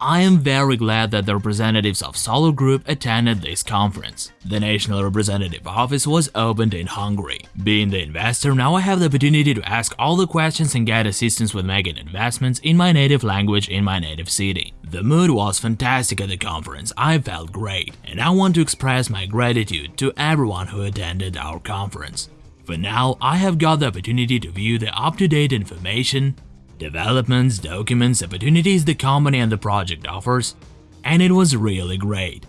I am very glad that the representatives of Solar Group attended this conference. The national representative office was opened in Hungary. Being the investor, now I have the opportunity to ask all the questions and get assistance with making investments in my native language in my native city. The mood was fantastic at the conference, I felt great, and I want to express my gratitude to everyone who attended our conference. For now, I have got the opportunity to view the up-to-date information, developments, documents, opportunities the company and the project offers, and it was really great.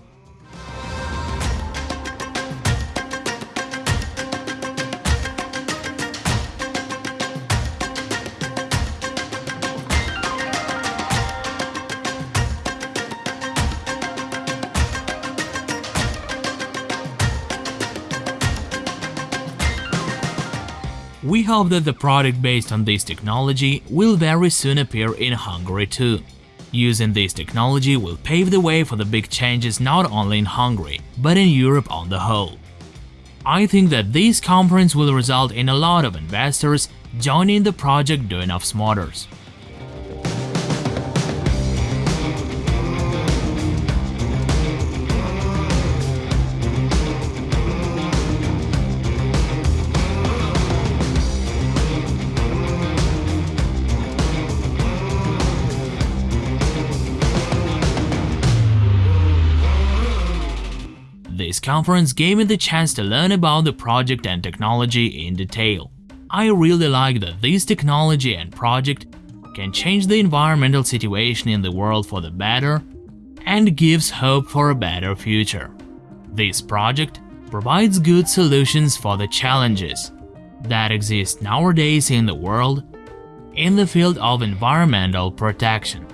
We hope that the product based on this technology will very soon appear in Hungary too. Using this technology will pave the way for the big changes not only in Hungary, but in Europe on the whole. I think that this conference will result in a lot of investors joining the project Dunovs Motors. This conference gave me the chance to learn about the project and technology in detail. I really like that this technology and project can change the environmental situation in the world for the better and gives hope for a better future. This project provides good solutions for the challenges that exist nowadays in the world in the field of environmental protection.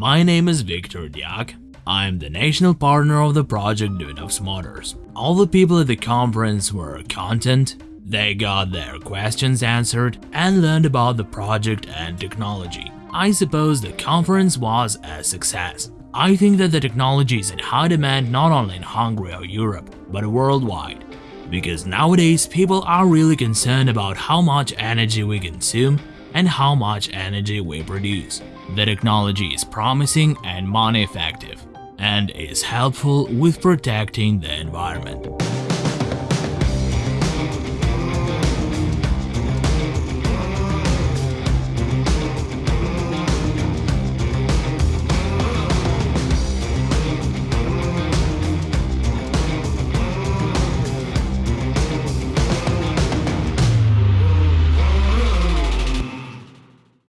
My name is Victor Diak. I am the national partner of the project Dunovs Motors. All the people at the conference were content, they got their questions answered and learned about the project and technology. I suppose the conference was a success. I think that the technology is in high demand not only in Hungary or Europe, but worldwide. Because nowadays people are really concerned about how much energy we consume and how much energy we produce. The technology is promising and money effective, and is helpful with protecting the environment.